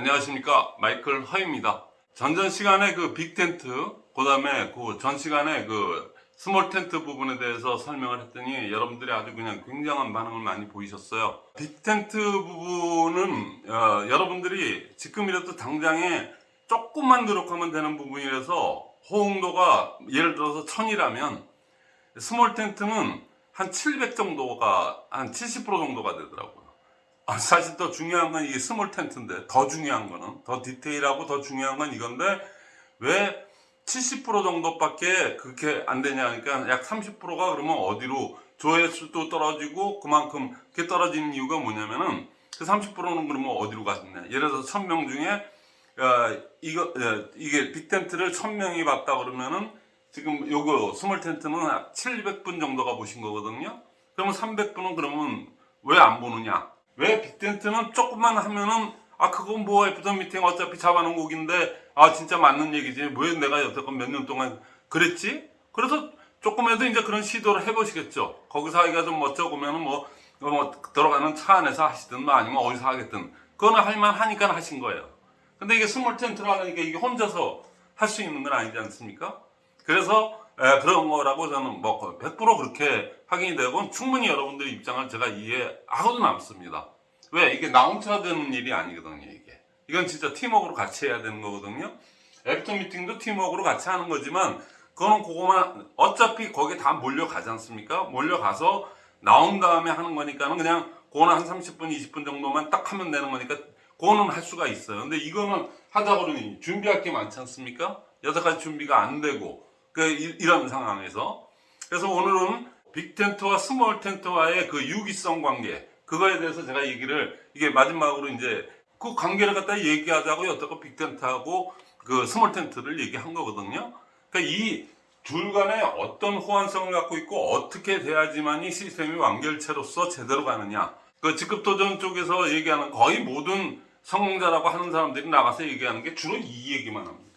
안녕하십니까 마이클 허입니다. 전전 시간에 그 big tent 그 다음에 그 전 시간에 그 small tent 부분에 대해서 설명을 했더니 여러분들이 아주 그냥 굉장한 반응을 많이 보이셨어요. big tent 부분은 어, 여러분들이 지금이라도 당장에 조금만 노력하면 되는 부분이라서 호응도가 예를 들어서 1000이라면 small tent는 한 700 정도가 한 70% 정도가 되더라고요. 아, 사실 더 중요한 건 이게 small tent인데 더 중요한 거는 더 디테일하고 더 중요한 건 이건데 왜 70% 정도밖에 그렇게 안 되냐 그러니까 약 30%가 그러면 어디로 조회수도 떨어지고 그만큼 그게 떨어지는 이유가 뭐냐면은 그 30%는 그러면 어디로 갔냐. 예를 들어서 1000명 중에 어, 이거 어, 이게 big tent를 1000명이 봤다 그러면은 지금 요거 small tent는 700분 정도가 보신 거거든요. 그러면 300분은 그러면 왜 안 보느냐 왜 big tent는 조금만 하면은 아 그건 뭐 after meeting 어차피 잡아놓은 거긴데 아 진짜 맞는 얘기지. 왜 내가 여태껏 몇 년 동안 그랬지? 그래서 조금이라도 이제 그런 시도를 해보시겠죠. 거기서 하기가 좀 멋쩍어 보면은 뭐, 뭐 들어가는 차 안에서 하시든 뭐 아니면 어디서 하시든. 그거는 할만 하니까 하신 거예요. 근데 이게 small tent를 하려니까 이게 혼자서 할 수 있는 건 아니지 않습니까? 그래서 에, 그런 거라고 저는 뭐 100% 그렇게 확인이 되고 충분히 여러분들의 입장을 제가 이해하고도 남습니다. 왜? 이게 나 혼자 되는 일이 아니거든요, 이게. 이건 진짜 팀워크로 같이 해야 되는 거거든요. after meeting도 팀워크로 같이 하는 거지만 그거는 그거만 어차피 거기에 다 몰려가지 않습니까? 몰려가서 나온 다음에 하는 거니까는 그냥 그거는 한 30분, 20분 정도만 딱 하면 되는 거니까 그거는 할 수가 있어요. 근데 이거는 하다 보니 준비할 게 많지 않습니까? 여섯 가지 준비가 안 되고 그 이- 이런 상황에서 그래서 오늘은 big tent와 small tent와의 그 유기성 관계 그거에 대해서 제가 얘기를 이게 마지막으로 이제 그 관계를 갖다 얘기하자고 여태껏 big tent하고 그 small tent를 얘기한 거거든요. 그러니까 이 둘 간에 어떤 호환성을 갖고 있고 어떻게 돼야지만 이 시스템이 완결체로서 제대로 가느냐. 그 직급 도전 쪽에서 얘기하는 거의 모든 성공자라고 하는 사람들이 나가서 얘기하는 게 주로 이 얘기만 합니다.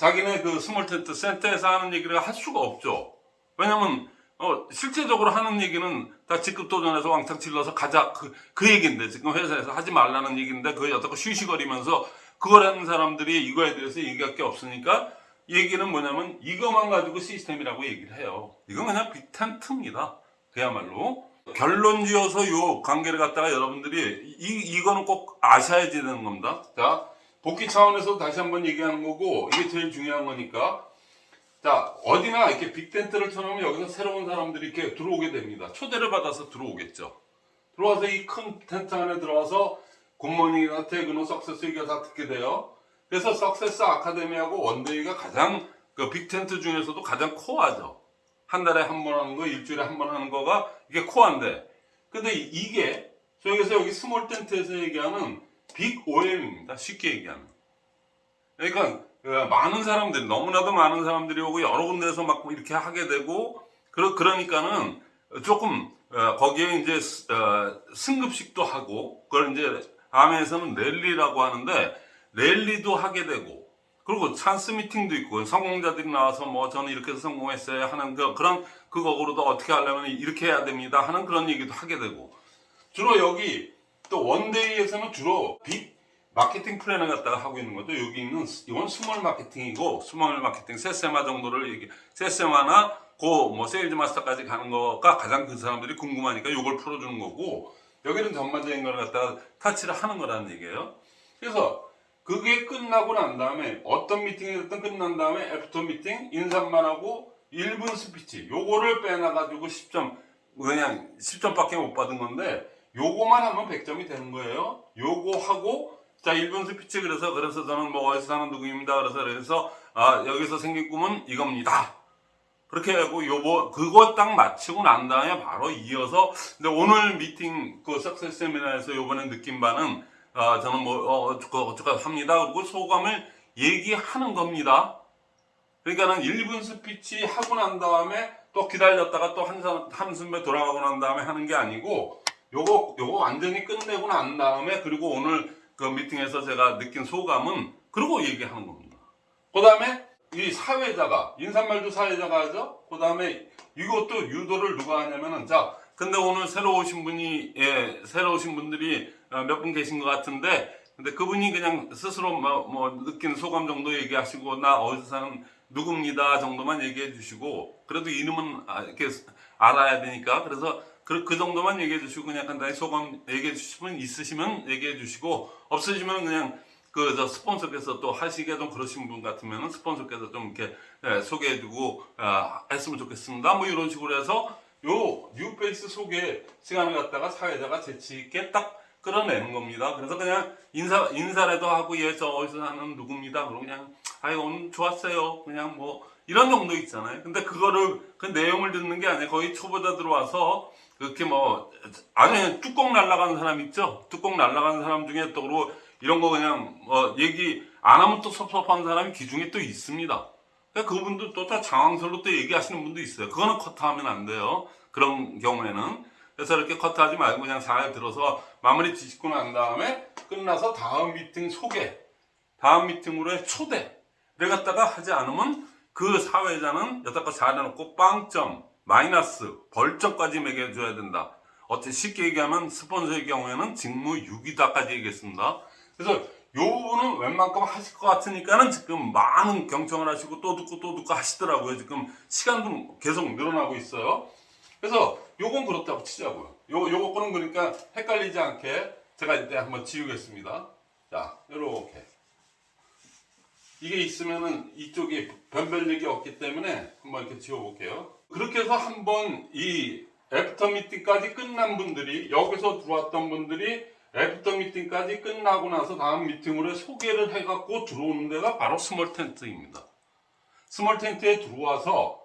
자기네 그 small tent 센터에서 하는 얘기를 할 수가 없죠. 왜냐면 어, 실제적으로 하는 얘기는 다 직급 도전에서 왕창 질러서 가자 그, 그 얘기인데 지금 회사에서 하지 말라는 얘기인데 그걸 여태껏 쉬쉬거리면서 그걸 하는 사람들이 이거에 대해서 얘기할 게 없으니까 얘기는 뭐냐면 이것만 가지고 시스템이라고 얘기를 해요. 이건 그냥 big tent입니다. 그야말로 결론 지어서 요 관계를 갖다가 여러분들이 이, 이거는 꼭 아셔야 되는 겁니다. 자 복기 차원에서 다시 한번 얘기하는 거고 이게 제일 중요한 거니까 자 어디나 이렇게 big tent를 쳐놓으면 여기서 새로운 사람들이 이렇게 들어오게 됩니다. 초대를 받아서 들어오겠죠. 들어와서 이 큰 텐트 안에 들어와서 good morning이나 퇴근후 success 얘기가 다 듣게 돼요. 그래서 success academy하고 one day가 가장 그 big tent 중에서도 가장 core죠. 한 달에 한 번 하는 거, 일주일에 한 번 하는 거가 이게 core인데. 근데 이- 이게 저기서 여기 small tent에서 얘기하는 big OM입니다. 쉽게 얘기하면. 그러니까 그 많은 사람들이 너무나도 많은 사람들이 오고 여러 군데서 막 이렇게 하게 되고 그러, 그러니까는 조금 어, 거기에 이제 스- 어, 승급식도 하고 그걸 이제 암웨이에서는 rally라고 하는데 rally도 하게 되고 그리고 chance meeting도 있고 성공자들이 나와서 뭐 저는 이렇게 해서 성공했어요 하는 그, 그런 그거로도 어떻게 하려면 이렇게 해야 됩니다 하는 그런 얘기도 하게 되고 주로 여기 또 one day에서는 주로 big marketing plan을 갖다가 하고 있는 것도 여기 있는 스- 이건 small marketing이고 small marketing 세세마 정도를 얘기 세세마나 고뭐 sales master까지 가는 거가 가장 그 사람들이 궁금하니까 이걸 풀어주는 거고 여기는 전반적인 걸 갖다가 touch를 하는 거라는 얘기예요. 그래서 그게 끝나고 난 다음에 어떤 미팅이 됐든 끝난 다음에 after meeting 인사만 하고 1분 스피치 요거를 빼놔가지고 10점 그냥 10점밖에 못 받은 건데 요거만 하면 100점이 되는 거예요. 요거 하고 자 1분 스피치 그래서 그래서 저는 뭐 어디서 사는 누구입니다. 그래서 그래서 아 여기서 생긴 꿈은 이겁니다. 그렇게 하고 요거 그거 딱 마치고 난 다음에 바로 이어서 근데 오늘 미팅 그 success seminar에서 요번에 느낀 바는 아 저는 뭐 어, 어쩌고 어쩌고 합니다. 그리고 소감을 얘기하는 겁니다. 그러니까는 1분 스피치 하고 난 다음에 또 기다렸다가 또 한, 한숨에 돌아가고 난 다음에 하는 게 아니고 요거 요거 완전히 끝내고 난 다음에 그리고 오늘 그 미팅에서 제가 느낀 소감은 그러고 얘기하는 겁니다. 그 다음에 이 사회자가 인사말도 사회자가 하죠. 그 다음에 이것도 유도를 누가 하냐면은 자 근데 오늘 새로 오신 분이 예 새로 오신 분들이 몇 분 계신 것 같은데 근데 그분이 그냥 스스로 뭐, 뭐 느낀 소감 정도 얘기하시고 나 어디서 사는 누굽니다 정도만 얘기해 주시고 그래도 이름은 아, 이렇게 알아야 되니까 그래서 그, 그 정도만 얘기해 주시고 그냥 간단히 소감 얘기해 주시면 있으시면 얘기해 주시고 없으시면 그냥 그 저 스폰서께서 또 하시기가 좀 그러신 분 같으면 스폰서께서 좀 이렇게 예, 소개해 주고 아, 했으면 좋겠습니다. 뭐 이런 식으로 해서 요 뉴페이스 소개 시간을 갖다가 사회자가 재치 있게 딱 끌어내는 겁니다. 그래서 그냥 인사 인사라도 하고 예 저 어디서 사는 누굽니다. 그럼 그냥 아이 오늘 좋았어요. 그냥 뭐 이런 정도 있잖아요. 근데 그거를 그 내용을 듣는 게 아니라 거의 초보자 들어와서 그렇게 뭐 아주 뚜껑 날라가는 사람 있죠. 뚜껑 날라가는 사람 중에 또 그리고 이런 거 그냥 뭐 얘기 안 하면 또 섭섭한 사람이 기중에 또 있습니다. 그러니까 그분도 또 다 장황설로 또 얘기하시는 분도 있어요. 그거는 커트하면 안 돼요. 그런 경우에는. 그래서 이렇게 커트하지 말고 그냥 잘 들어서 마무리 짓고 난 다음에 끝나서 다음 미팅 소개, 다음 미팅으로의 초대를 갖다가 하지 않으면 그 사회자는 여태껏 잘해놓고 빵점, 마이너스, 벌점까지 매겨줘야 된다. 어째 쉽게 얘기하면 스폰서의 경우에는 직무 유기다까지 얘기했습니다. 그래서 요 부분은 웬만큼 하실 것 같으니까는 지금 많은 경청을 하시고 또 듣고 또 듣고 하시더라고요. 지금 시간도 계속 늘어나고 있어요. 그래서 요건 그렇다고 치자고요. 요, 요거 거는 그러니까 헷갈리지 않게 제가 이때 한번 지우겠습니다. 자, 요렇게. 이게 있으면은 이쪽에 변별력이 없기 때문에 한번 이렇게 지워볼게요. 그렇게 해서 한번 이 after 미팅까지 끝난 분들이 여기서 들어왔던 분들이 after 미팅까지 끝나고 나서 다음 미팅으로 소개를 해갖고 들어오는 데가 바로 small 텐트입니다. small 텐트에 들어와서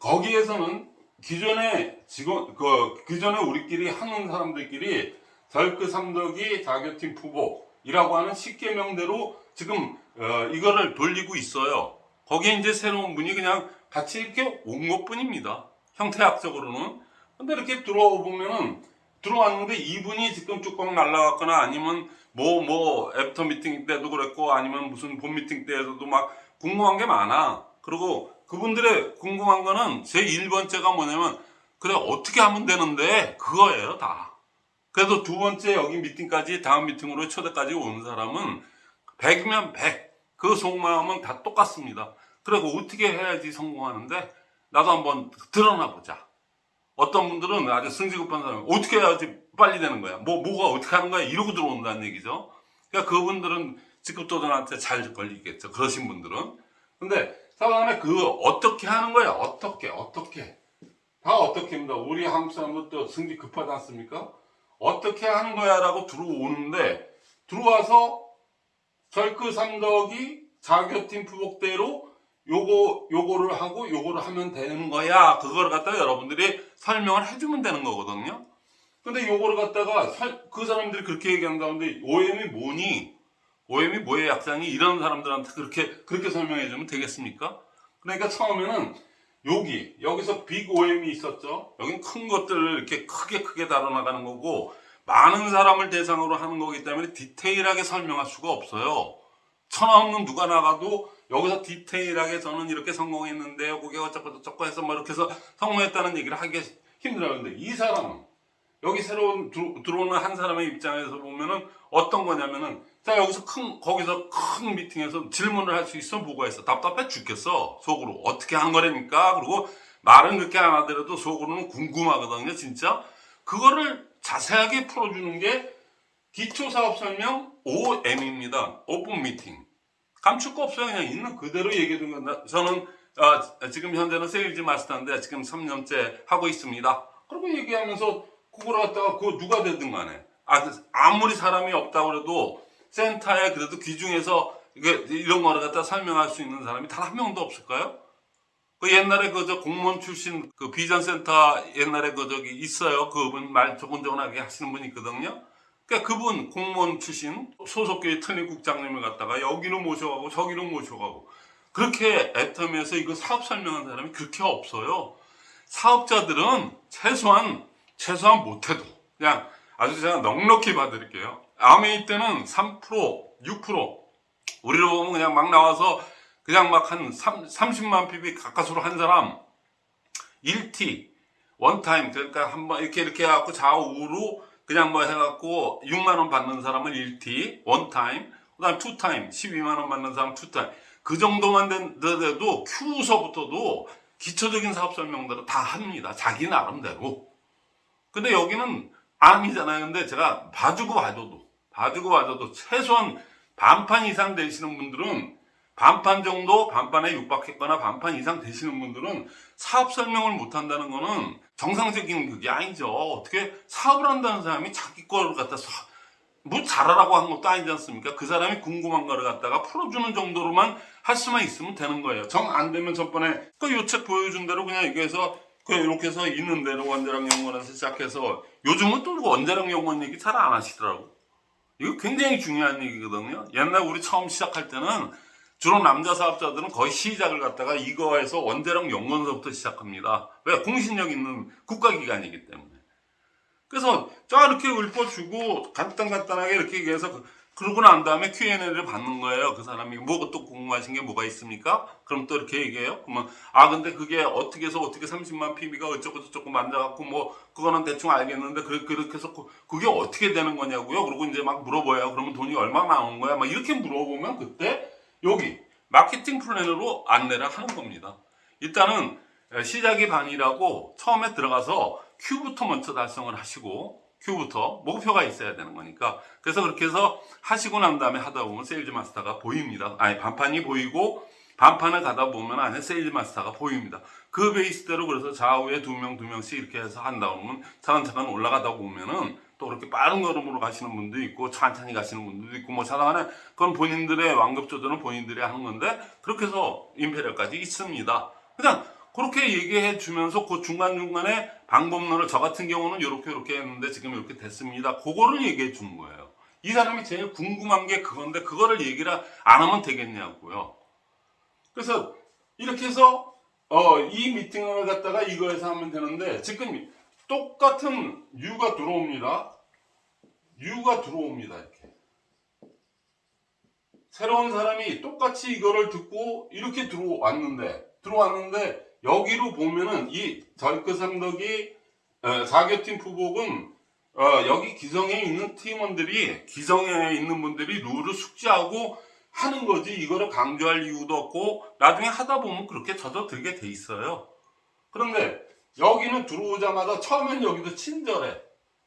거기에서는 기존에 직원 그 기존에 우리끼리 하는 사람들끼리 절크 삼덕이 자교팀 푸복이라고 하는 10개명대로 지금 어, 이거를 돌리고 있어요. 거기에 이제 새로운 분이 그냥 같이 이렇게 온 것 뿐입니다. 형태학적으로는. 근데 이렇게 들어와 보면은 들어왔는데 이분이 지금 뚜껑 날라갔거나 아니면 뭐 뭐 애프터 미팅 때도 그랬고 아니면 무슨 본 미팅 때에서도 막 궁금한 게 많아. 그리고 그분들의 궁금한 거는 제 1번째가 뭐냐면 그래 어떻게 하면 되는데 그거예요 다. 그래서 두 번째 여기 미팅까지 다음 미팅으로 초대까지 온 사람은 100이면 100. 그 속마음은 다 똑같습니다. 그리고 어떻게 해야지 성공하는데 나도 한번 드러나 보자. 어떤 분들은 아주 승질급한 사람 어떻게 해야지 빨리 되는 거야. 뭐 뭐가 어떻게 하는 거야 이러고 들어온다는 얘기죠. 그러니까 그분들은 직급도전한테 잘 걸리겠죠. 그러신 분들은. 근데 사람에 그 어떻게 하는 거야. 어떻게 어떻게 다 어떻게입니다. 우리 한국 사람들도 승질 급하지 않습니까? 어떻게 하는 거야 라고 들어오는데 들어와서 절크 삼덕이 자교팀 부복대로 요거 요거를 하고 요거를 하면 되는 거야. 그걸 갖다가 여러분들이 설명을 해주면 되는 거거든요. 근데 요거를 갖다가 설- 그 사람들이 그렇게 얘기한 가운데 OM이 뭐니? OM이 뭐의 약상이 이런 사람들한테 그렇게 그렇게 설명해 주면 되겠습니까? 그러니까 처음에는 여기 여기서 빅 OM이 있었죠. 여긴 큰 것들을 이렇게 크게 크게 다뤄나가는 거고 많은 사람을 대상으로 하는 거기 때문에 디테일하게 설명할 수가 없어요. 천하 없는 누가 나가도 여기서 디테일하게 저는 이렇게 성공했는데 그게 어쩌고 저쩌고 해서 뭐 이렇게 해서 성공했다는 얘기를 하기 힘들어요. 근데 이 사람은 여기 새로운 들- 들어오는 한 사람의 입장에서 보면은 어떤 거냐면은 자 여기서 큰 거기서 큰 미팅에서 질문을 할 수 있어 뭐가 있어? 답답해 죽겠어. 속으로. 어떻게 한 거랍니까? 그리고 말은 그렇게 안 하더라도 속으로는 궁금하거든요 진짜. 그거를 자세하게 풀어주는 게 기초 사업 설명 OM입니다. open 미팅 감출 거 없어요. 그냥 있는 그대로 얘기해 주는 건데 저는 아, 지금 현재는 sales master인데 지금 3년째 하고 있습니다. 그리고 얘기하면서 그걸 갖다가 그 누가 되든 간에. 아, 아무리 사람이 없다고 그래도 센터에 그래도 귀중해서 이런 거를 갖다 설명할 수 있는 사람이 단 한 명도 없을까요? 그 옛날에 그 저 공무원 출신 그 비전센터 옛날에 그 저기 있어요. 그분 말 조곤조곤하게 하시는 분이 있거든요. 그러니까 그분 공무원 출신 소속교회 특립국장님을 갖다가 여기로 모셔가고 저기로 모셔가고 그렇게 애터미에서 이거 사업 설명한 사람이 그렇게 없어요. 사업자들은 최소한 최소한 못해도 그냥 아주 제가 넉넉히 봐드릴게요. 암웨이 때는 3% 6% 우리로 보면 그냥 막 나와서 그냥 막 한 30만 PV 가까스로 한 사람 1T one time 그러니까 한번 이렇게 이렇게 해갖고 좌우로 그냥 뭐 해갖고 6만 원 받는 사람은 1T, one time, 그 다음 two time, 12만 원 받는 사람 two time. 그 정도만 된데도 Q서부터도 기초적인 사업 설명들을 다 합니다. 자기 나름대로. 근데 여기는 아니잖아요. 근데 제가 봐주고 봐줘도, 봐주고 봐줘도 최소한 반판 이상 되시는 분들은 반판 정도, 반판에 육박했거나 반판 이상 되시는 분들은 사업 설명을 못 한다는 거는 정상적인 그게 아니죠. 어떻게 사업을 한다는 사람이 자기 거를 갖다 사- 뭐 잘하라고 한 것도 아니지 않습니까? 그 사람이 궁금한 거를 갖다가 풀어주는 정도로만 할 수만 있으면 되는 거예요. 정 안 되면 저번에 그 요 책 보여준 대로 그냥 얘기해서 그 이렇게 해서 있는 대로 원자력 연구원에서 시작해서 요즘은 또 원자력 연구원 얘기 잘 안 하시더라고. 이거 굉장히 중요한 얘기거든요. 옛날 우리 처음 시작할 때는 주로 남자 사업자들은 거의 시작을 갖다가 이거에서 원자력 연구원서부터 시작합니다. 왜? 공신력 있는 국가기관이기 때문에. 그래서 자 이렇게 읊어주고 간단간단하게 이렇게 얘기해서 그- 그러고 난 다음에 Q&A를 받는 거예요. 그 사람이 뭐가 또 궁금하신 게 뭐가 있습니까? 그럼 또 이렇게 얘기해요. 그러면 아 근데 그게 어떻게 해서 어떻게 30만 PB가 어쩌고 저쩌고 만져갖고 뭐 그거는 대충 알겠는데 그렇게 그렇게 해서 그- 그게 어떻게 되는 거냐고요. 그리고 이제 막 물어봐요. 그러면 돈이 얼마 나오는 거야? 막 이렇게 물어보면 그때 여기 마케팅 플랜으로 안내를 하는 겁니다. 일단은 시작이 반이라고 처음에 들어가서 Q부터 먼저 달성을 하시고 Q부터 목표가 있어야 되는 거니까 그래서 그렇게 해서 하시고 난 다음에 하다 보면 sales master가 보입니다. 아니 반판이 보이고 반판을 가다 보면 안에 sales master가 보입니다. 그 베이스대로 그래서 좌우에 두 명 두 명씩 이렇게 해서 한다 보면 차근차근 올라가다 보면은 또 그렇게 빠른 걸음으로 가시는 분도 있고 천천히 가시는 분들도 있고 뭐 좌우당간에 그건 본인들의 완급 조절은 본인들이 하는 건데 그렇게 해서 Imperial까지 있습니다. 그냥 그렇게 얘기해 주면서 그 중간중간에 방법론을 저 같은 경우는 이렇게 이렇게 했는데 지금 이렇게 됐습니다. 그거를 얘기해 준 거예요. 이 사람이 제일 궁금한 게 그건데 그거를 얘기를 안 하면 되겠냐고요. 그래서 이렇게 해서 어, 이 미팅을 갖다가 이거에서 하면 되는데 지금 똑같은 U가 들어옵니다. U가 들어옵니다. 이렇게. 새로운 사람이 똑같이 이거를 듣고 이렇게 들어왔는데 들어왔는데 여기로 보면은 이 절크 삼덕이 어, 사교팀 부복은 어, 여기 기성에 있는 팀원들이 기성에 있는 분들이 룰을 숙지하고 하는 거지 이거를 강조할 이유도 없고 나중에 하다 보면 그렇게 젖어들게 돼 있어요. 그런데 여기는 들어오자마자 처음엔 여기도 친절해.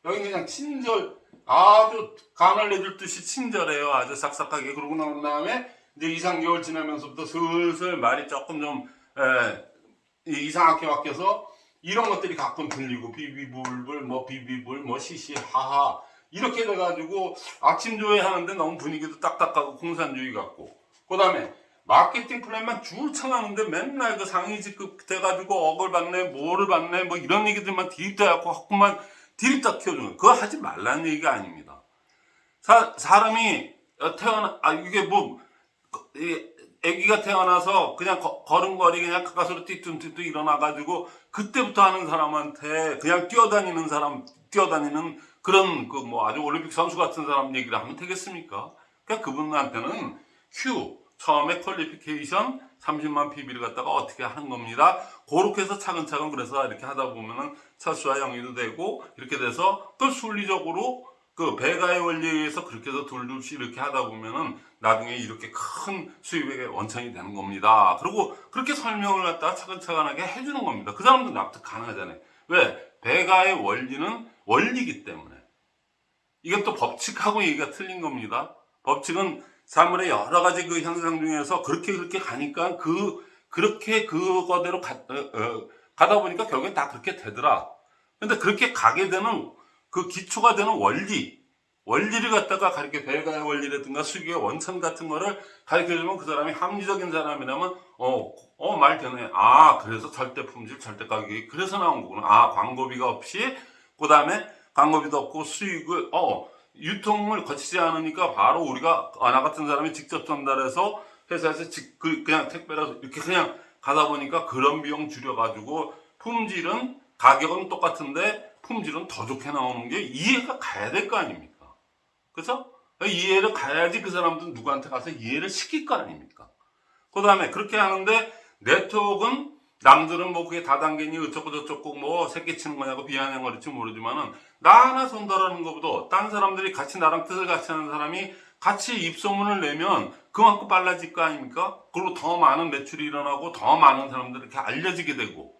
여기 그냥 친절 아주 간을 내줄 듯이 친절해요. 아주 싹싹하게. 그러고 나온 다음에 이제 2, 3개월 지나면서부터 슬슬 말이 조금 좀 에, 이상하게 바뀌어서 이런 것들이 가끔 들리고 비비불불 뭐 비비불 뭐 시시하하. 이렇게 돼가지고 아침 조회 하는데 너무 분위기도 딱딱하고 공산주의 같고. 그 다음에 마케팅 플랜만 줄 청하는데 맨날 그 상위 직급 돼가지고 억을 받네 뭐를 받네 뭐 이런 얘기들만 디립다갖고 하고만 디립다 키워주는 거. 그거 하지 말라는 얘기가 아닙니다 사, 사람이 어, 태어나 아 이게 뭐 이, 아기가 태어나서 그냥 거- 걸음걸이 그냥 가까스로 띠뚱띠뚱 일어나가지고 그때부터 하는 사람한테 그냥 뛰어다니는 사람 뛰어다니는 그런 그 뭐 아주 올림픽 선수 같은 사람 얘기를 하면 되겠습니까? 그러니까 그분한테는 Q 처음에 퀄리피케이션 30만 PB를 갖다가 어떻게 하는 겁니다. 그렇게 해서 차근차근 그래서 이렇게 하다 보면은 철수와 영위도 되고 이렇게 돼서 또 순리적으로 그 배가의 원리에 의해서 그렇게 해서 둘둘씩 이렇게 하다 보면은 나중에 이렇게 큰 수입의 원천이 되는 겁니다. 그리고 그렇게 설명을 갖다가 차근차근하게 해주는 겁니다. 그 사람도 납득 가능하잖아요. 왜? 배가의 원리는 원리이기 때문에. 또 법칙하고 얘기가 틀린 겁니다. 법칙은 사물의 여러 가지 그 현상 중에서 그렇게 그렇게 가니까 그, 그렇게 그거대로 가, 어, 어, 가다 보니까 결국엔 다 그렇게 되더라. 근데 그렇게 가게 되는 그 기초가 되는 원리, 원리를 갖다가 가르쳐 배가의 원리라든가 수익의 원천 같은 거를 가르쳐 주면 그 사람이 합리적인 사람이라면 어, 어, 말 되네. 아, 그래서 절대 품질, 절대 가격이 그래서 나온 거구나. 아, 광고비가 없이 그 다음에 광고비도 없고 수익을 어, 유통을 거치지 않으니까 바로 우리가 아, 나 같은 사람이 직접 전달해서 회사에서 직, 그, 그냥 택배라서 이렇게 그냥 가다 보니까 그런 비용 줄여가지고 품질은 가격은 똑같은데 품질은 더 좋게 나오는 게 이해가 가야 될 거 아닙니까? 그죠? 이해를 가야지 그 사람들은 누구한테 가서 이해를 시킬 거 아닙니까? 그 다음에 그렇게 하는데 네트워크는 남들은 뭐 그게 다단계니 어쩌고 저쩌고 뭐 새끼 치는 거냐고 비아냥거릴지 모르지만은 나 하나 전달하는 것보다 딴 사람들이 같이 나랑 뜻을 같이 하는 사람이 같이 입소문을 내면 그만큼 빨라질 거 아닙니까? 그리고 더 많은 매출이 일어나고 더 많은 사람들에게 알려지게 되고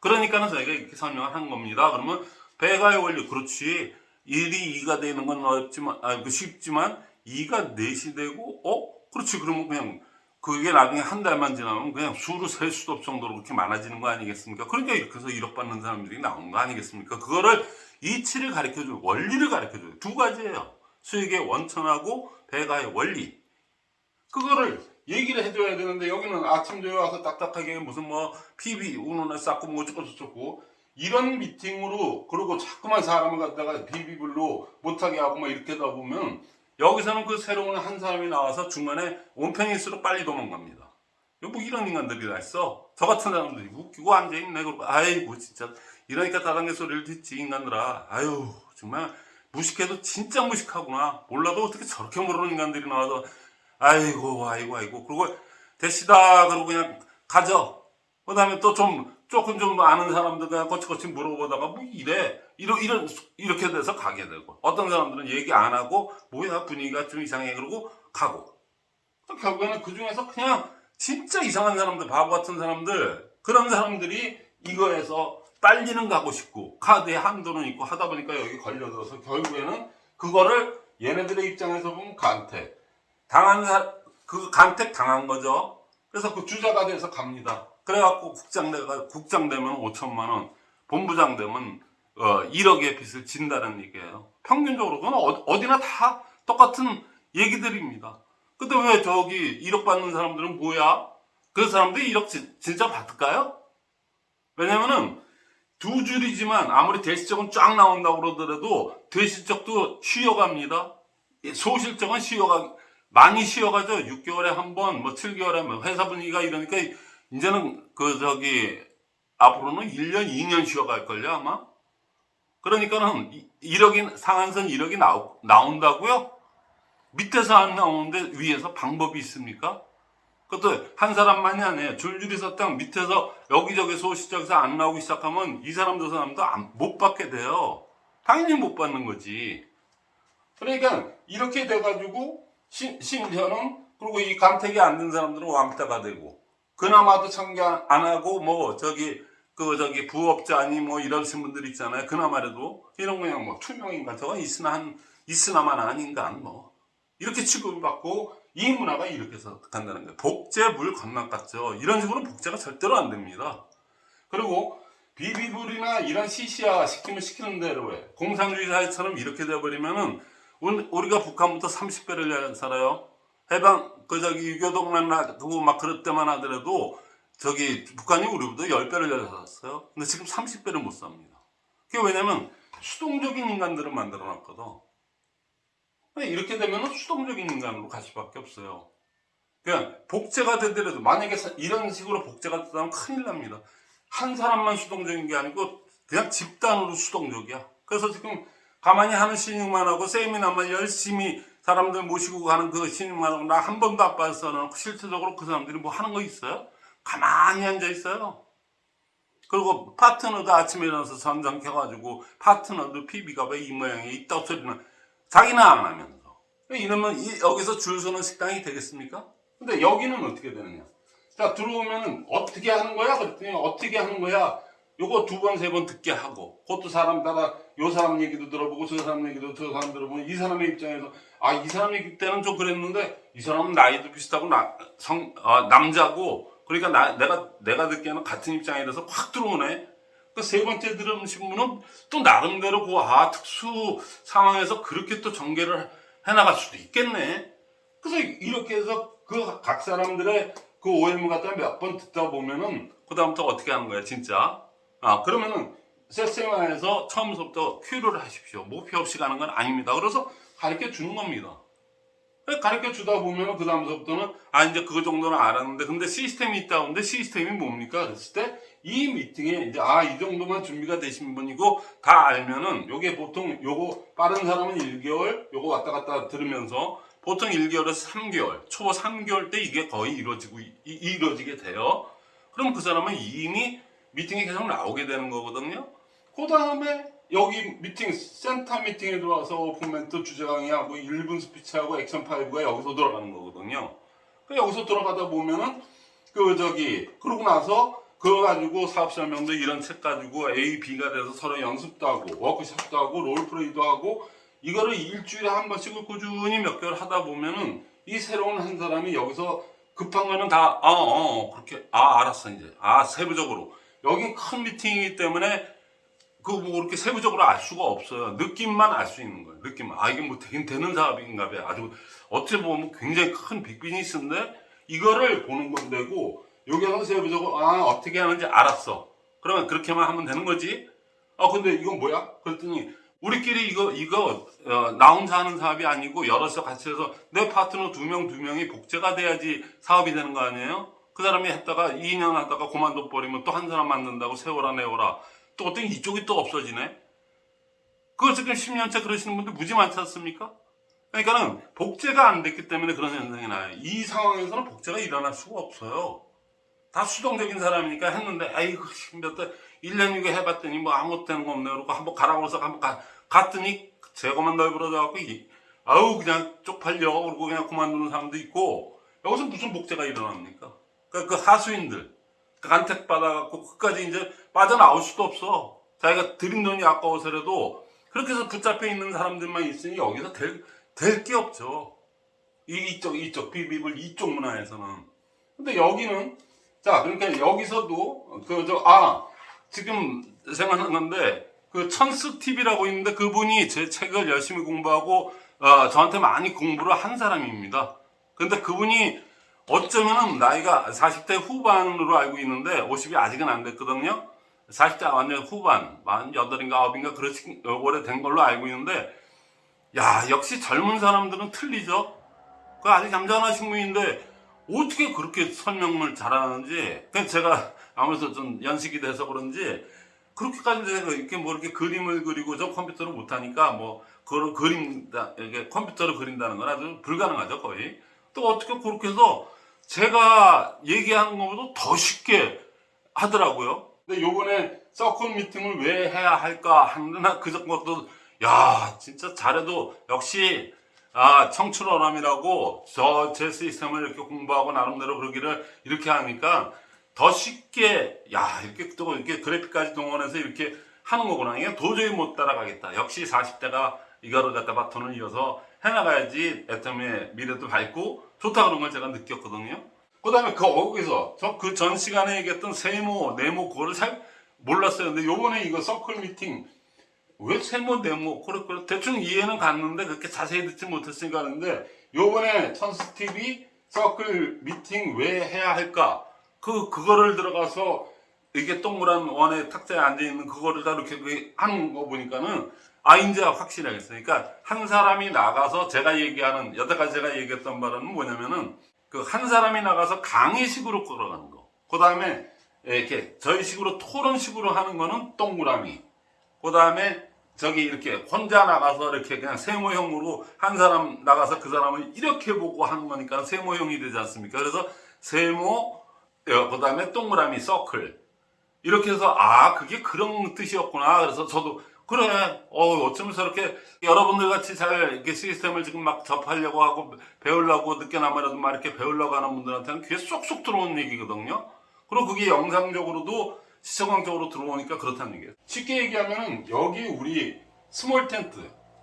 그러니까는 저희가 이렇게 설명을 한 겁니다. 그러면 배가의 원리 그렇지 1이 2가 되는 건 어렵지만 아, 그 쉽지만 2가 4시 되고 어? 그렇지 그러면 그냥 그게 나중에 한 달만 지나면 그냥 수로 셀 수도 없을 정도로 그렇게 많아지는 거 아니겠습니까? 그러니까 이렇게 해서 1억 받는 사람들이 나오는 거 아니겠습니까? 그거를 이치를 가르쳐 줘요. 원리를 가르쳐 줘요. 두 가지예요. 수익의 원천하고 배가의 원리. 그거를 얘기를 해줘야 되는데 여기는 아침 저녁 와서 딱딱하게 무슨 뭐 PB 운운을 쌓고 뭐 어쩌고 저쩌고 이런 미팅으로 그리고 자꾸만 사람을 갖다가 비비블로 못하게 하고 막 이렇게 하다 보면 여기서는 그 새로운 한 사람이 나와서 중간에 온팽일수록 빨리 도망갑니다. 뭐 이런 인간들이 다 있어. 저 같은 사람들이 웃기고 앉아있네. 아이고 진짜 이러니까 다단계 소리를 듣지 인간들아. 아유 정말 무식해도 진짜 무식하구나. 몰라도 어떻게 저렇게 모르는 인간들이 나와서 아이고 아이고 아이고 그리고 대시다 그러고 그냥 가져. 그 다음에 또 좀 조금 좀 아는 사람들 그냥 거치거치 물어보다가 뭐 이래 이러, 이런 이렇게 돼서 가게 되고 어떤 사람들은 얘기 안 하고 뭐야 분위기가 좀 이상해 그러고 가고 또 결국에는 그 중에서 그냥 진짜 이상한 사람들 바보 같은 사람들 그런 사람들이 이거에서 빨리는 가고 싶고 카드에 한도는 있고 하다 보니까 여기 걸려들어서 결국에는 그거를 얘네들의 입장에서 보면 간택 당한 사, 그 간택 당한 거죠. 그래서 그 주자가 돼서 갑니다. 그래갖고 국장 내가 국장 되면 5천만 원, 본부장 되면 어, 1억의 빚을 진다는 얘기예요. 평균적으로 그건 어- 어디나 다 똑같은 얘기들입니다. 근데 왜 저기 1억 받는 사람들은 뭐야? 그 사람들이 1억 지- 진짜 받을까요? 왜냐면은 두 줄이지만 아무리 대실적은 쫙 나온다고 그러더라도 대실적도 쉬어갑니다. 예, 소실적은 쉬어가 많이 쉬어가죠. 6개월에 한 번, 뭐 7개월에 한 번. 회사 분위기가 이러니까 이제는 그 저기 앞으로는 1년, 2년 쉬어갈걸요 아마. 그러니까는 1억이 상한선 1억이 나오, 나온다고요? 밑에서 안 나오는데 위에서 방법이 있습니까? 그것도 한 사람만이 아니에요. 줄줄이 섰당 밑에서 여기저기 소시적에서 안 나오기 시작하면 이 사람 저 사람도 안- 못 받게 돼요. 당연히 못 받는 거지. 그러니까 이렇게 돼가지고 심, 심지어는 그리고 이 감택이 안 된 사람들은 왕따가 되고 그나마도 참여 안 하고 뭐 저기 그 저기 부업자니 뭐 이러신 분들 있잖아요. 그나마라도 이런 그냥 뭐 투명인간 저건 있으나 한 있으나만 아닌간 뭐 이렇게 취급을 받고 이 문화가 이렇게 해서 간다는 거예요. 복제 물 건너 같죠. 이런 식으로 복제가 절대로 안 됩니다. 그리고 비비불이나 이런 시시화 시키면 시키는 대로 해. 공산주의 사회처럼 이렇게 돼버리면은 운- 우리가 북한부터 30배를 살아요. 해방 그 저기 유교동만 놔두고 막 그럴 때만 하더라도 저기 북한이 우리보다 10배를 살았어요. 근데 지금 30배를 못 삽니다. 그게 왜냐면 수동적인 인간들을 만들어 놨거든. 이렇게 되면 수동적인 인간으로 갈 수밖에 없어요. 그냥 복제가 되더라도 만약에 사- 이런 식으로 복제가 되면 큰일 납니다. 한 사람만 수동적인 게 아니고 그냥 집단으로 수동적이야. 그래서 지금 가만히 하는 신용만 하고 세미나만 열심히 사람들 모시고 가는 그 신용만 하고 나한 번도 안 빠졌어. 실질적으로 그 사람들이 뭐 하는 거 있어요? 가만히 앉아 있어요. 그리고 파트너도 아침에 일어나서 전장 켜가지고 파트너도 PB가 왜 이 모양이 있다고 소리는 자기는 안 하면서 이러면 이- 여기서 줄 서는 식당이 되겠습니까? 근데 여기는 어떻게 되느냐? 자 들어오면은 어떻게 하는 거야? 그랬더니 어떻게 하는 거야? 요거 두 번 세 번 듣게 하고 그것도 사람 따라 요 사람 얘기도 들어보고 저 사람 얘기도 저 사람 들어보면 이 사람의 입장에서 아 이 사람 얘기 때는 좀 그랬는데 이 사람은 나이도 비슷하고 나, 성, 아, 남자고 그러니까 나, 내가 내가 듣기에는 같은 입장이라서 확 들어오네. 그 세 번째 들으신 분은 또 나름대로 그 아 특수 상황에서 그렇게 또 전개를 해나갈 수도 있겠네. 그래서 이렇게 해서 그 각 사람들의 그 OM 갖다 몇 번 듣다 보면은 그 다음부터 어떻게 하는 거야 진짜. 아 그러면은 세세마에서 처음부터 큐를 하십시오. 목표 없이 가는 건 아닙니다. 그래서 가르쳐 주는 겁니다. 가르쳐 주다 보면 그 다음서부터는 아 이제 그거 정도는 알았는데 근데 시스템이 있다 근데 시스템이 뭡니까 그랬을 때 이 미팅에 이제 아 이 정도만 준비가 되신 분이고 다 알면은 요게 보통 요거 빠른 사람은 1개월 요거 왔다 갔다 들으면서 보통 1개월에서 3개월 초보 3개월 때 이게 거의 이루어지고 이, 이루어지게 돼요 그럼 그 사람은 이미 미팅에 계속 나오게 되는 거거든요. 그 다음에 여기 미팅 센터 미팅에 들어와서 open멘트 주제 강의하고 1분 스피치하고 액션 5가 여기서 돌아가는 거거든요. 그 여기서 돌아가다 보면은 그 저기 그러고 나서 그거 가지고 사업 설명도 이런 책 가지고 A, B가 돼서 서로 연습도 하고 워크숍도 하고 role play도 하고 이거를 일주일에 한 번씩을 꾸준히 몇 개월 하다 보면은 이 새로운 한 사람이 여기서 급한 거는 다, 어, 어, 어, 그렇게, 아, 알았어, 이제. 아, 세부적으로. 여긴 큰 미팅이기 때문에 그뭐 그렇게 세부적으로 알 수가 없어요. 느낌만 알 수 있는 거예요. 느낌만. 아, 이게 뭐 되긴 되는 사업인가 봐요. 아주 어찌 보면 굉장히 큰 빅비즈니스인데 이거를 보는 건데고 여기서 세부적으로 아, 어떻게 하는지 알았어. 그러면 그렇게만 하면 되는 거지. 아, 근데 이건 뭐야? 그랬더니 우리끼리 이거 이거 어, 나 혼자 하는 사업이 아니고 여럿이서 같이 해서 내 파트너 두 명 두 명이 복제가 돼야지 사업이 되는 거 아니에요? 그 사람이 했다가 2년 하다가 그만둬 버리면 또 한 사람 만든다고 세워라 내워라 또 어떤 이쪽이 또 없어지네. 그거 지금 10년째 그러시는 분들 무지 많지 않습니까? 그러니까는 복제가 안 됐기 때문에 그런 현상이 나요. 이 상황에서는 복제가 일어날 수가 없어요. 다 수동적인 사람이니까 했는데, 아이고, 몇 달, 1년 이거 해봤더니 뭐 아무것도 되는 거 없네. 그러고 한번 가라고 해서 한번 가, 갔더니 제거만 넓어져갖고, 이- 아우, 그냥 쪽팔려. 그러고 그냥 그만두는 사람도 있고, 여기서 무슨 복제가 일어납니까? 그, 그 하수인들, 그 간택 받아갖고 끝까지 이제 빠져나올 수도 없어. 자기가 들인 돈이 아까워서라도 그렇게 해서 붙잡혀 있는 사람들만 있으니 여기서 될, 될 게 없죠. 이- 이쪽, 이쪽, 비비블 이쪽 문화에서는. 근데 여기는, 자, 그러니까 여기서도, 그, 저, 아, 지금 생각난 건데, 그 천스 TV라고 있는데 그분이 제 책을 열심히 공부하고, 어, 저한테 많이 공부를 한 사람입니다. 근데 그분이 어쩌면은 나이가 40대 후반으로 알고 있는데 50이 아직은 안 됐거든요. 40대 완전 후반, 48인가 9인가 그렇게 오래된 걸로 알고 있는데 야, 역시 젊은 사람들은 틀리죠. 그 아직 잠잠하신 분인데 어떻게 그렇게 설명을 잘하는지 그냥 제가 아무래도 좀 연식이 돼서 그런지 그렇게까지 내가 이렇게 뭐 이렇게 그림을 그리고 저 컴퓨터를 못하니까 뭐 그걸 그린다 이게 컴퓨터로 그린다는 건 아주 불가능하죠 거의 또 어떻게 그렇게 해서 제가 얘기하는 것보다 더 쉽게 하더라고요. 근데 요번에 서클 미팅을 왜 해야 할까 하는 그 것도 야 진짜 잘해도 역시 아 청출어람이라고 저 제 시스템을 이렇게 공부하고 나름대로 그러기를 이렇게 하니까 더 쉽게 야 이렇게 또 이렇게 그래픽까지 동원해서 이렇게 하는 거구나 이게 도저히 못 따라가겠다 역시 40대가 이거를 갖다 바톤을 이어서 해나가야지 애터미의 미래도 밝고 좋다 그런 걸 제가 느꼈거든요. 그 다음에 거기서 저그전 시간에 얘기했던 세모 네모 그거를 잘 몰랐어요. 근데 요번에 이거 서클 미팅 왜 세모 네모 그래 그래 대충 이해는 갔는데 그렇게 자세히 듣지 못했으니까 하는데 요번에 천스 TV 서클 미팅 왜 해야 할까? 그 그거를 들어가서 이게 동그란 원의 탁자에 앉아 있는 그거를 다 이렇게 그 하는 거 보니까는 아 이제 확실하겠어요. 그러니까 한 사람이 나가서 제가 얘기하는 여태까지 제가 얘기했던 바는 뭐냐면은 그 한 사람이 나가서 강의식으로 끌어가는 거. 그 다음에 이렇게 저희 식으로 토론식으로 하는 거는 동그라미. 그 다음에 저기 이렇게 혼자 나가서 이렇게 그냥 세모형으로 한 사람 나가서 그 사람을 이렇게 보고 하는 거니까 세모형이 되지 않습니까? 그래서 세모, 그 다음에 동그라미, 서클. 이렇게 해서 아 그게 그런 뜻이었구나. 그래서 저도 그래, 어 어쩌면 저렇게 여러분들 같이 잘 이렇게 시스템을 지금 막 접하려고 하고 배우려고 늦게나마라도 막 이렇게 배우려고 하는 분들한테는 귀에 쏙쏙 들어오는 얘기거든요. 그리고 그게 영상적으로도 시청각적으로 들어오니까 그렇다는 얘기예요. 쉽게 얘기하면은 여기 우리 small 텐트,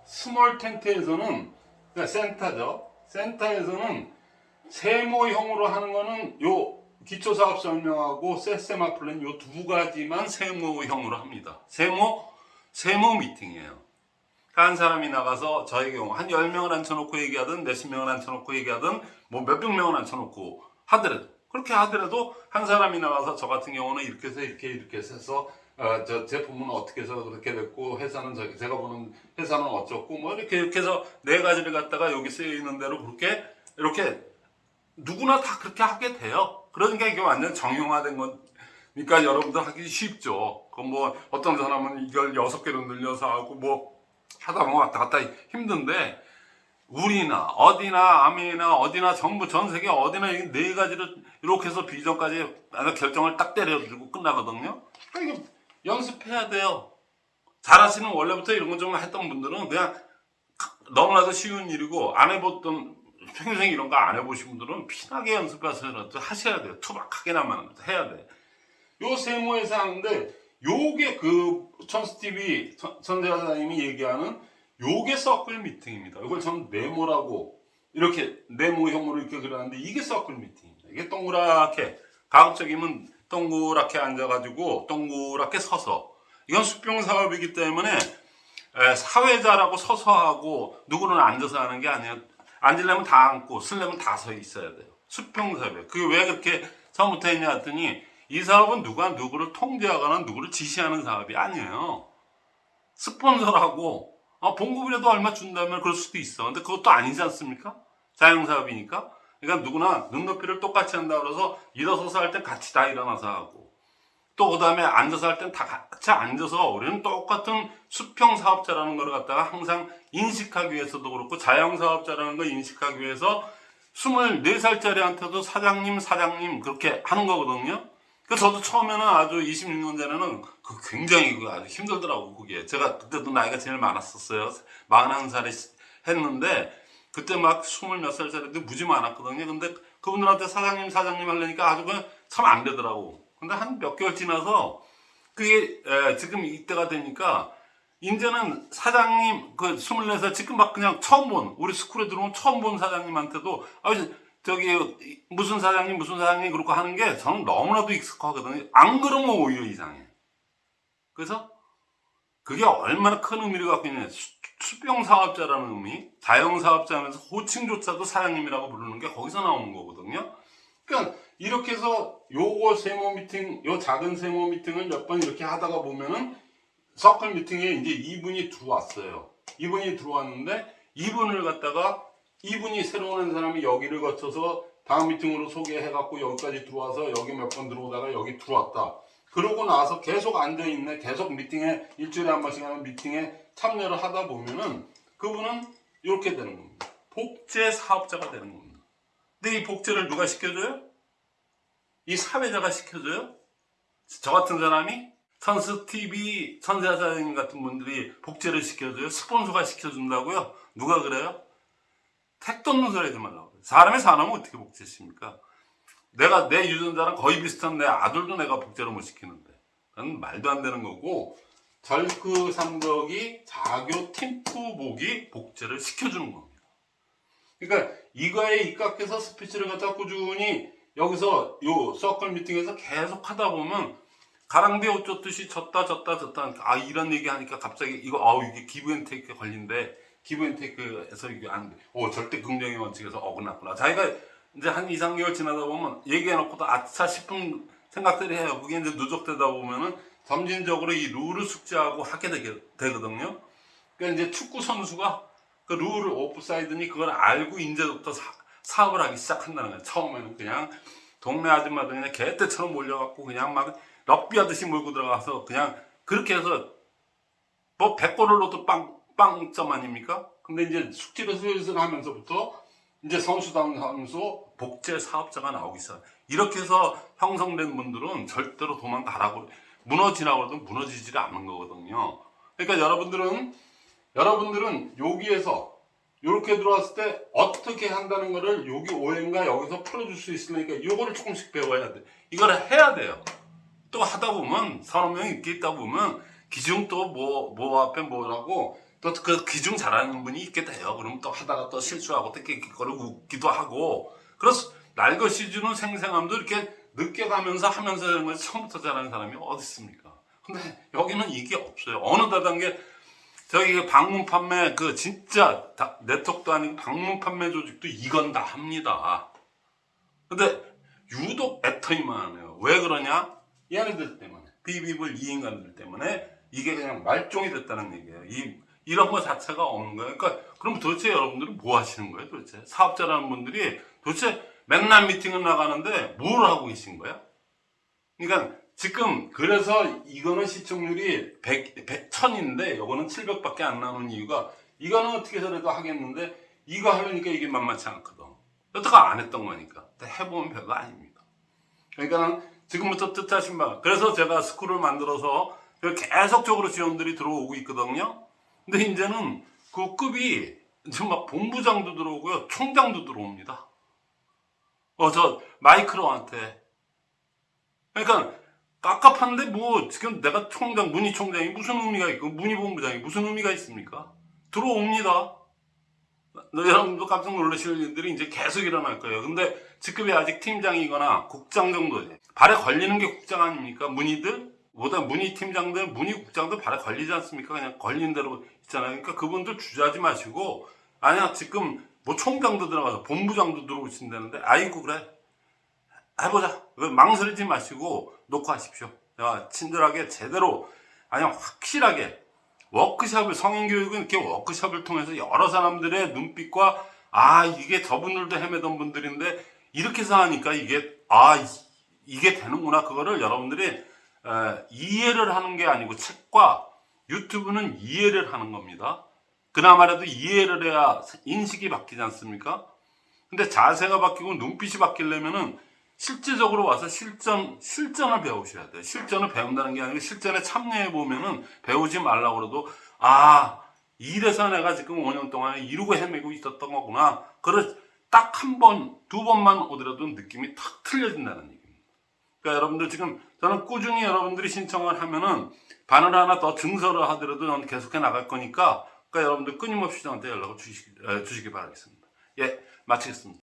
small 텐트에서는 그러니까 센터죠. 센터에서는 세모형으로 하는 거는 요 기초 사업 설명하고 세세마 플랜 요 두 가지만 세모형으로 합니다. 세모 세모 미팅이에요. 한 사람이 나가서 저의 경우 한 10명을 앉혀놓고 얘기하든 몇십 명을 앉혀놓고 얘기하든 뭐 몇백 명을 앉혀놓고 하더라도 그렇게 하더라도 한 사람이 나가서 저 같은 경우는 이렇게 해서 이렇게 이렇게 해서 어, 저 제품은 어떻게 해서 그렇게 됐고 회사는 저 제가 보는 회사는 어쩌고 뭐 이렇게 이렇게 해서 네 가지를 갖다가 여기 쓰여 있는 대로 그렇게 이렇게 누구나 다 그렇게 하게 돼요. 그러니까 이게 완전 정형화된 거니까 여러분들 하기 쉽죠. 그뭐 어떤 사람은 이걸 여섯 개로 늘려서 하고 뭐 하다 보면 왔다 갔다 힘든데 우리나 어디나 아메리나 어디나 전부 전 세계 어디나 이네 가지를 이렇게 해서 비전까지 결정을 딱 때려주고 끝나거든요. 그러니까 연습해야 돼요. 잘하시는 원래부터 이런 거 좀 했던 분들은 그냥 너무나도 쉬운 일이고 안 해봤던 평생 이런 거 안 해보신 분들은 피나게 연습해서 하셔야 돼요. 투박하게나만 해야 돼. 요 세모에서 하는데 요게 그 천스TV 천재사님이 얘기하는 요게 서클 미팅입니다. 이걸 저는 네모라고 이렇게 네모형으로 이렇게 그렸는데 이게 서클 미팅입니다. 이게 동그랗게 가급적이면 동그랗게 앉아가지고 동그랗게 서서 이건 수평 사업이기 때문에 에, 사회자라고 서서 하고 누구는 앉아서 하는 게 아니에요. 앉으려면 다 앉고 쓰려면 다 서 있어야 돼요. 수평 사업이에요. 그게 왜 그렇게 처음부터 했냐 했더니 이 사업은 누가 누구를 통제하거나 누구를 지시하는 사업이 아니에요. 스폰서라고 아, 봉급이라도 얼마 준다면 그럴 수도 있어. 근데 그것도 아니지 않습니까? 자영사업이니까. 그러니까 누구나 눈높이를 똑같이 한다 그래서 일어서서 할 땐 같이 다 일어나서 하고 또 그 다음에 앉아서 할 땐 다 같이 앉아서 우리는 똑같은 수평 사업자라는 걸 갖다가 항상 인식하기 위해서도 그렇고 자영사업자라는 걸 인식하기 위해서 24살짜리한테도 사장님, 사장님 그렇게 하는 거거든요. 그 저도 처음에는 아주 26년 전에는 그 굉장히 그 아주 힘들더라고 그게. 제가 그때도 나이가 제일 많았었어요. 41살에 했는데 그때 막 스물 몇 살짜리도 무지 많았거든요. 근데 그분들한테 사장님, 사장님 하려니까 아주 그냥 참 안 되더라고. 근데 한 몇 개월 지나서 그게 에, 지금 이때가 되니까 이제는 사장님 그 24살 지금 막 그냥 처음 본 우리 스쿨에 들어온 처음 본 사장님한테도 아 저기 무슨 사장님 무슨 사장님 그렇게 하는 게 저는 너무나도 익숙하거든요. 안 그러면 오히려 이상해. 그래서 그게 얼마나 큰 의미를 갖고 있냐. 수, 수병 사업자라는 의미, 자영 사업자면서 호칭조차도 사장님이라고 부르는 게 거기서 나오는 거거든요. 그러니까 이렇게 해서 요거 세모 미팅, 요 작은 세모 미팅을 몇 번 이렇게 하다가 보면은 서클 미팅에 이제 이분이 들어왔어요. 이분이 들어왔는데 이분을 갖다가 이분이 새로 오는 사람이 여기를 거쳐서 다음 미팅으로 소개해갖고 여기까지 들어와서 여기 몇 번 들어오다가 여기 들어왔다. 그러고 나서 계속 앉아있네. 계속 미팅에, 일주일에 한 번씩 하는 미팅에 참여를 하다 보면은 그분은 이렇게 되는 겁니다. 복제 사업자가 되는 겁니다. 근데 이 복제를 누가 시켜줘요? 이 사회자가 시켜줘요? 저 같은 사람이? 선수 TV, 선사사님 같은 분들이 복제를 시켜줘요? 스폰서가 시켜준다고요? 누가 그래요? 택도 없는 소리 하지 말라고. 사람의 사람은 어떻게 복제십니까? 내가 내 유전자랑 거의 비슷한 내 아들도 내가 복제를 못 시키는데. 그건 말도 안 되는 거고, 절그 삼덕이 자교 팀프복이 복제를 시켜주는 겁니다. 그러니까 이거에 입각해서 스피치를 갖다 꾸준히 여기서 요 서클 미팅에서 계속 하다 보면 가랑비에 옷 줬듯이 졌다 졌다 졌다 아 이런 얘기 하니까 갑자기 이거 아우 이게 기브앤테이크 걸린데 기브앤테이크에서 이게 안 돼. 오 절대 긍정의 원칙에서 어긋났구나. 자기가 이제 한 2, 3개월 지나다 보면 얘기해놓고도 아차 싶은 생각들이 해요. 그게 이제 누적되다 보면은 점진적으로 이 룰을 숙지하고 하게 되게, 되거든요. 그러니까 이제 축구 선수가 그 룰을 오프사이드니 그걸 알고 이제부터 사, 사업을 하기 시작한다는 거예요. 처음에는 그냥 동네 아줌마들 그냥 개떼처럼 몰려갖고 그냥 막 럭비 하듯이 몰고 들어가서 그냥 그렇게 해서 뭐 100골을 넣어도 빵, 빵점 아닙니까? 근데 이제 숙지를 슬슬 하면서부터 이제 선수당 하면서 복제 사업자가 나오기 시작. 이렇게 해서 형성된 분들은 절대로 도망가라고 무너지라고 해도 무너지지를 않는 거거든요. 그러니까 여러분들은 여러분들은 여기에서 이렇게 들어왔을 때 어떻게 한다는 거를 여기 오행과 여기서 풀어줄 수 있으니까 이거를 조금씩 배워야 돼. 이걸 해야 돼요. 또 하다 보면 서너 명이 이렇게 있다 보면 기중 또뭐뭐 앞에 뭐라고 또 그 기중 잘하는 분이 돼요. 그러면 또 하다가 또 실수하고 또 끼끼거리 웃기도 하고 그래서 날것이 주는 생생함도 이렇게 늦게 가면서 하면서 되는 거지 처음부터 잘하는 사람이 어디 있습니까? 근데 여기는 이게 없어요. 어느 다단계 저기 그 방문 판매 그 진짜 다, 네트워크도 아니고 방문 판매 조직도 이건 다 합니다. 근데 유독 애터이만 해요. 왜 그러냐? 얘네들 때문에 비비블 이 인간들 때문에 이게 그냥 말종이 됐다는 얘기예요. 이 이런 거 자체가 없는 거예요. 그러니까 그럼 도대체 여러분들은 뭐 하시는 거예요? 도대체 사업자라는 분들이 도대체 맨날 미팅을 나가는데 뭘 하고 계신 거야? 그러니까 지금 그래서 이거는 시청률이 100, 100 1000인데 이거는 700밖에 안 나오는 이유가 이거는 어떻게 해서라도 하겠는데 이거 하려니까 이게 만만치 않거든. 여태가 안 했던 거니까. 해보면 별거 아닙니다. 그러니까 지금부터 뜻하신 바. 그래서 제가 스쿨을 만들어서 계속적으로 지원들이 들어오고 있거든요. 근데 이제는 그 급이 지금 막 본부장도 들어오고요. 총장도 들어옵니다. 어, 저 마이크로한테. 그러니까 깝깝한데 뭐 지금 내가 총장, 문희 총장이 무슨 의미가 있고 문희 본부장이 무슨 의미가 있습니까? 들어옵니다. 여러분도 깜짝 놀라실 일들이 이제 계속 일어날 거예요. 근데 직급이 아직 팀장이거나 국장 정도 돼. 발에 걸리는 게 국장 아닙니까? 문의들? 보다 문의 팀장들, 문의 국장들 발에 걸리지 않습니까? 그냥 걸린 대로 있잖아요. 그러니까 그분들 주저하지 마시고, 아니야, 지금 뭐 총장도 들어가서 본부장도 들어오신다는데, 아이고, 그래. 해보자. 왜 망설이지 마시고 놓고 하십시오. 내가 친절하게 제대로, 아니야, 확실하게 워크샵을 성인교육은 이렇게 워크샵을 통해서 여러 사람들의 눈빛과 아 이게 저분들도 헤매던 분들인데 이렇게 해서 하니까 이게 아 이- 이게 되는구나 그거를 여러분들이 에, 이해를 하는 게 아니고 책과 유튜브는 이해를 하는 겁니다. 그나마라도 이해를 해야 인식이 바뀌지 않습니까? 근데 자세가 바뀌고 눈빛이 바뀌려면은 실제적으로 와서 실전, 실전을 배우셔야 돼요. 실전을 배운다는 게 아니고 실전에 참여해 보면은 배우지 말라고 그래도, 아, 이래서 내가 지금 5년 동안 이루고 헤매고 있었던 거구나. 그걸 딱 한 번, 두 번만 오더라도 느낌이 탁 틀려진다는 얘기입니다. 그러니까 여러분들 지금 저는 꾸준히 여러분들이 신청을 하면은 바늘 하나 더 증설을 하더라도 저는 계속해 나갈 거니까 그러니까 여러분들 끊임없이 저한테 연락을 주시기, 에, 주시기 바라겠습니다. 예, 마치겠습니다.